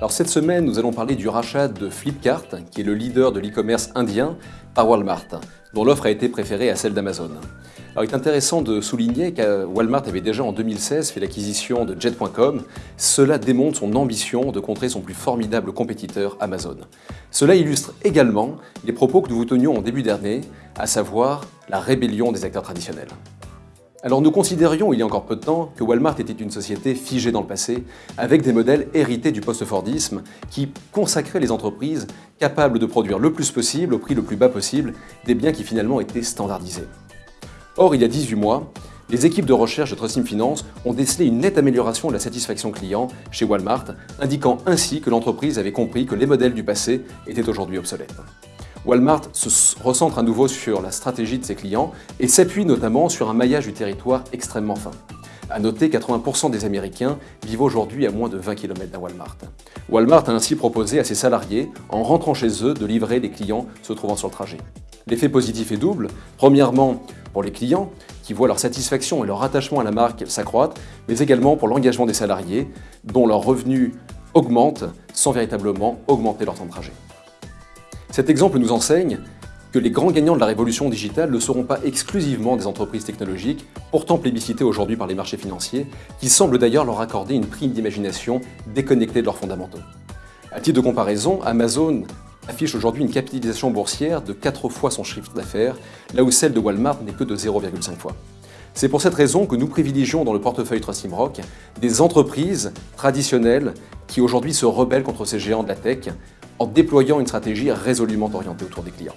Alors cette semaine, nous allons parler du rachat de Flipkart, qui est le leader de l'e-commerce indien, par Walmart, dont l'offre a été préférée à celle d'Amazon. Alors il est intéressant de souligner que Walmart avait déjà en 2016 fait l'acquisition de Jet.com. Cela démontre son ambition de contrer son plus formidable compétiteur Amazon. Cela illustre également les propos que nous vous tenions en début d'année, à savoir la rébellion des acteurs traditionnels. Alors nous considérions il y a encore peu de temps que Walmart était une société figée dans le passé, avec des modèles hérités du post-Fordisme qui consacraient les entreprises capables de produire le plus possible, au prix le plus bas possible, des biens qui finalement étaient standardisés. Or, il y a 18 mois, les équipes de recherche de Trustim Finance ont décelé une nette amélioration de la satisfaction client chez Walmart, indiquant ainsi que l'entreprise avait compris que les modèles du passé étaient aujourd'hui obsolètes. Walmart se recentre à nouveau sur la stratégie de ses clients et s'appuie notamment sur un maillage du territoire extrêmement fin. A noter 80% des Américains vivent aujourd'hui à moins de 20 km d'un Walmart. Walmart a ainsi proposé à ses salariés, en rentrant chez eux, de livrer les clients se trouvant sur le trajet. L'effet positif est double. Premièrement, pour les clients, qui voient leur satisfaction et leur attachement à la marque s'accroître, mais également pour l'engagement des salariés, dont leurs revenus augmentent sans véritablement augmenter leur temps de trajet. Cet exemple nous enseigne que les grands gagnants de la révolution digitale ne seront pas exclusivement des entreprises technologiques, pourtant plébiscitées aujourd'hui par les marchés financiers, qui semblent d'ailleurs leur accorder une prime d'imagination déconnectée de leurs fondamentaux. À titre de comparaison, Amazon affiche aujourd'hui une capitalisation boursière de 4 fois son chiffre d'affaires, là où celle de Walmart n'est que de 0,5 fois. C'est pour cette raison que nous privilégions dans le portefeuille Trustim Rock des entreprises traditionnelles qui aujourd'hui se rebellent contre ces géants de la tech en déployant une stratégie résolument orientée autour des clients.